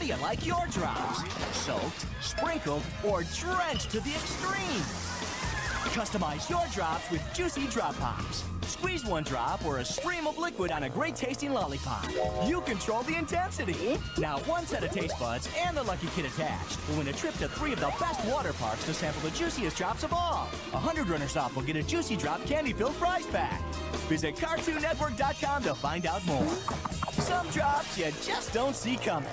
Do you like your drops? Soaked, sprinkled, or drenched to the extreme? Customize your drops with juicy drop pops. Squeeze one drop or a stream of liquid on a great tasting lollipop. You control the intensity. Now one set of taste buds and the lucky kid attached will win a trip to three of the best water parks to sample the juiciest drops of all. A hundred runners off will get a juicy drop candy-filled prize pack. Visit CartoonNetwork.com to find out more. Some drops you just don't see coming.